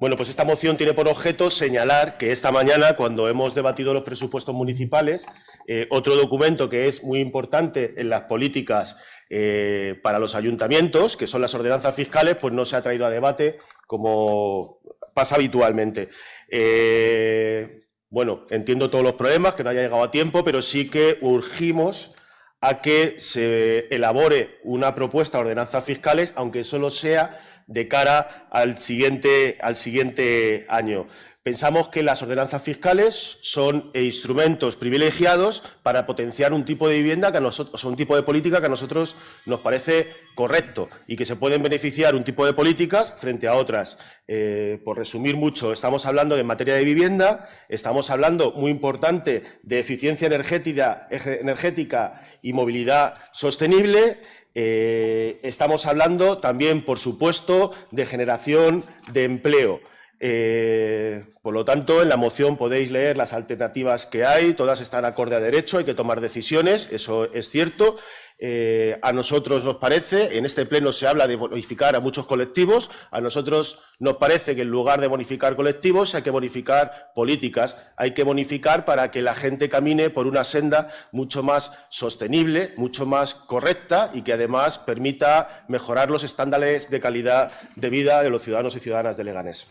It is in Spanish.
Bueno, pues esta moción tiene por objeto señalar que esta mañana, cuando hemos debatido los presupuestos municipales, eh, otro documento que es muy importante en las políticas eh, para los ayuntamientos, que son las ordenanzas fiscales, pues no se ha traído a debate como pasa habitualmente. Eh, bueno, entiendo todos los problemas, que no haya llegado a tiempo, pero sí que urgimos a que se elabore una propuesta de ordenanzas fiscales, aunque solo sea de cara al siguiente, al siguiente año. Pensamos que las ordenanzas fiscales son instrumentos privilegiados para potenciar un tipo de vivienda que a nosotros, un tipo de política que a nosotros nos parece correcto y que se pueden beneficiar un tipo de políticas frente a otras. Eh, por resumir mucho, estamos hablando de materia de vivienda, estamos hablando, muy importante, de eficiencia energética, energética y movilidad sostenible, eh, estamos hablando también, por supuesto, de generación de empleo. Eh, por lo tanto, en la moción podéis leer las alternativas que hay, todas están acorde a derecho, hay que tomar decisiones, eso es cierto. Eh, a nosotros nos parece, en este pleno se habla de bonificar a muchos colectivos, a nosotros nos parece que en lugar de bonificar colectivos hay que bonificar políticas, hay que bonificar para que la gente camine por una senda mucho más sostenible, mucho más correcta y que además permita mejorar los estándares de calidad de vida de los ciudadanos y ciudadanas de Leganés.